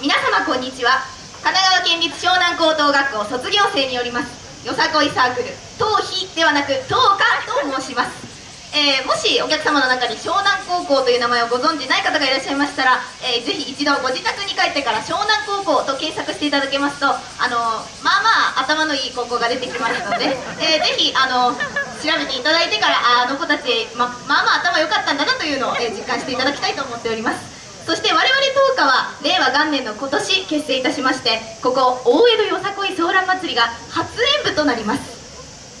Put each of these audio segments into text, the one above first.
皆様こんにちは。神奈川県立湘南高等学校卒業生によりますよさこいサークル東飛ではなく東華と申します。えー、もしお客様の中に湘南高校という名前をご存じない方がいらっしゃいましたら、えー、ぜひ一度ご自宅に帰ってから湘南高校と検索していただけますとあのまあまあ頭のいい高校が出てきますので、えー、ぜひあの調べていただいてからあの子たちままあまあ頭良かったんだなというのを、え実感していただきたいと思っております。そして我々東華は令和元年の今年結成いたしましてここ大江戸よさこいソーラン祭りが初演舞となります。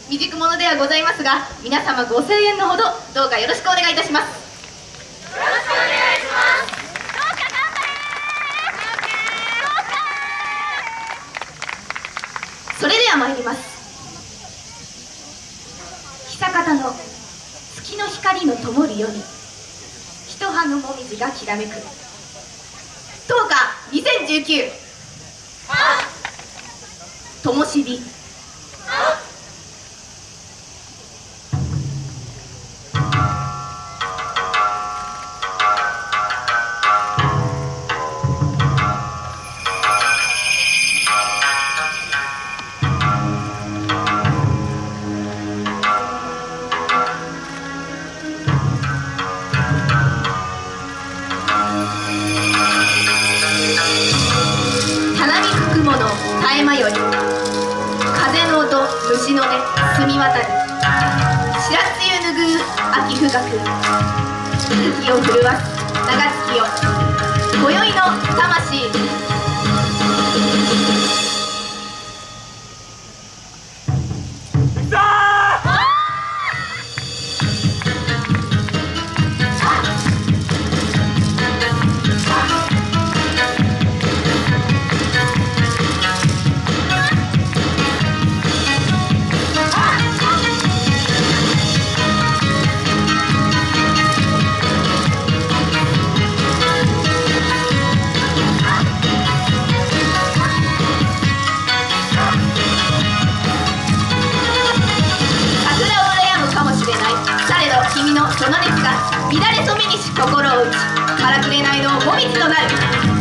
未熟者ではございますが皆様ご声援のほどどうかよろしくお願いいたします。よろしくお願いします。それでは参ります。久方の月の光の灯るように一葉のもみじがきらめく10日2019ともしび絶え間より風の音虫の音澄み渡る白露拭う秋深く息を震わす長月よ今宵の魂心を打ちからくれないのをもみじとなる。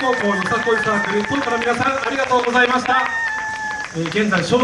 高校よさこいサークル当家の皆さんありがとうございました、えー現在湘南